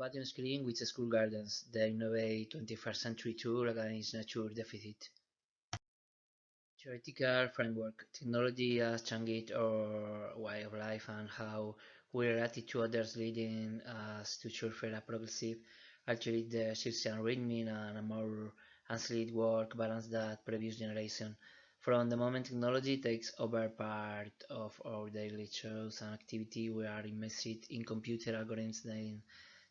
Combating Screen with School Gardens, the Innovate 21st Century Tour Against Nature Deficit. Theoretical framework, technology has changed our way of life and how we relate to others leading us to surfer a progressive, actually the circadian rhythm and a more sleep work balance that previous generation. From the moment technology takes over part of our daily chores and activity, we are immersed in computer algorithms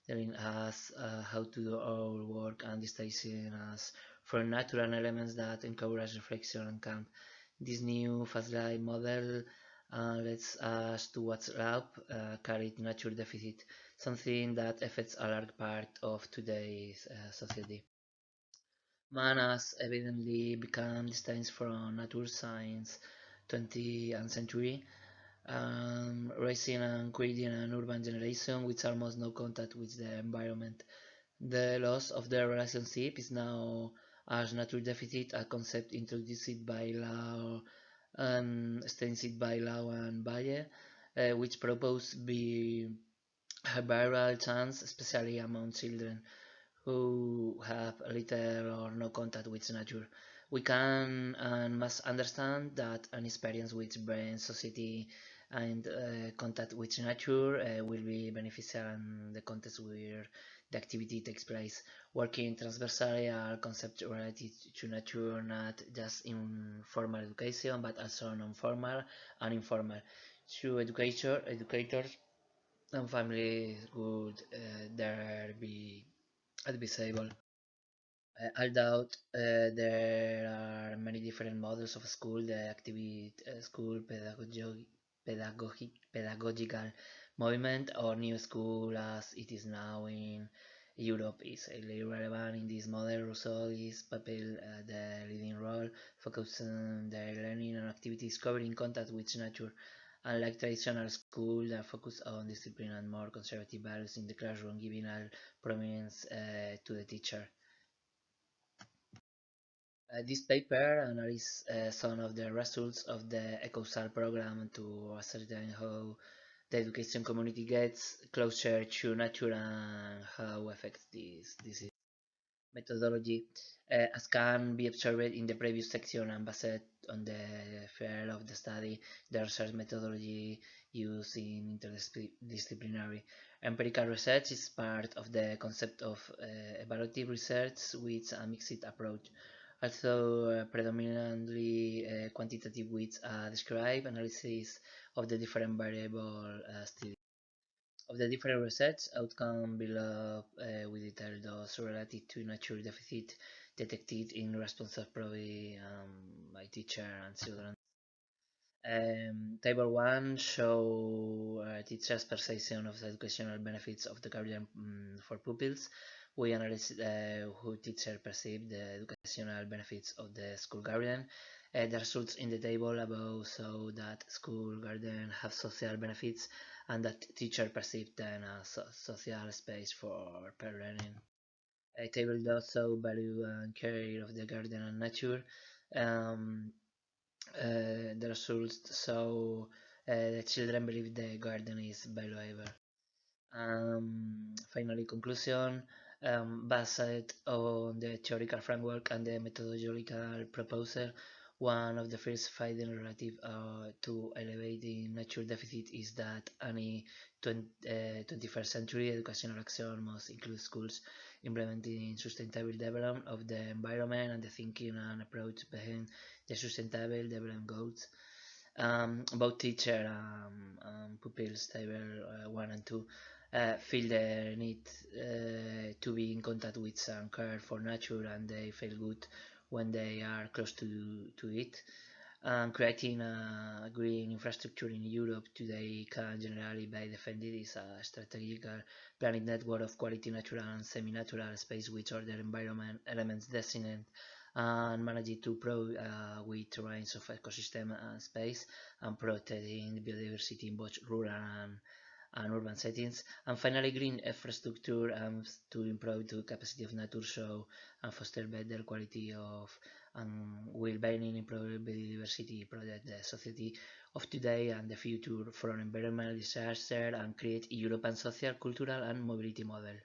telling us uh, how to do our work and distancing us from natural elements that encourage reflection and calm. This new fast life model uh, lets us to what's up uh, carried nature deficit, something that affects a large part of today's uh, society. Man has evidently become distant from nature science 20th century, um, raising and creating an urban generation with almost no contact with the environment. The loss of the relationship is now as nature deficit, a concept introduced by Lau and extended by Lau and Valle, uh, which propose be a viral chance, especially among children who have little or no contact with nature. We can and must understand that an experience which brain society and uh, contact with nature uh, will be beneficial in the context where the activity takes place. Working transversally are concepts related to nature not just in formal education but also non-formal and informal. Through educator, educators and families would uh, there be advisable. Uh, I doubt uh, there are many different models of school, the activity uh, school, pedagogic, pedagogic, pedagogical movement, or new school as it is now in Europe is relevant in this model. Rousseau is fulfill uh, the leading role, focusing their learning and activities covering contact with nature. Unlike traditional schools that focus on discipline and more conservative values in the classroom, giving all prominence uh, to the teacher. Uh, this paper analyzes uh, some of the results of the EcoSAR program to ascertain how the education community gets closer to nature and how affects this disease. Methodology, uh, as can be observed in the previous section and based on the field of the study, the research methodology used in interdisciplinary empirical research is part of the concept of uh, evaluative research with a mixed approach. Also, uh, predominantly uh, quantitative with a describe analysis of the different variable uh, studies. Of the different research outcome below, uh, we detail those related to nature deficit detected in responses probably um, by teacher and children. Um, table 1 show uh, teachers' perception of the educational benefits of the guardian um, for pupils. We analyze uh, who teacher perceive the educational benefits of the school garden. Uh, the results in the table above show that school garden have social benefits and that teacher perceive them as a social space for per learning. A table does show value and care of the garden and nature. Um, uh, the results show uh, the children believe the garden is valuable. Um, finally, conclusion. Um, based on the theoretical framework and the methodological proposal, one of the first findings relative uh, to elevating nature deficit is that any 20, uh, 21st century educational action must include schools implementing sustainable development of the environment and the thinking and approach behind the sustainable development goals. Um, both teacher um, and pupils, table uh, 1 and 2, uh, feel the need uh, to be in contact with some care for nature and they feel good when they are close to, to it. And creating a green infrastructure in Europe today can generally be defended as a strategic planning network of quality natural and semi-natural space with other environment elements designated and managed to pro uh, with range of ecosystem and space and protecting biodiversity in both rural and, and urban settings. And finally, green infrastructure aims to improve the capacity of nature show and foster better quality of um, and will being improve biodiversity protect the society of today and the future from environmental disaster and create a European social, cultural and mobility model.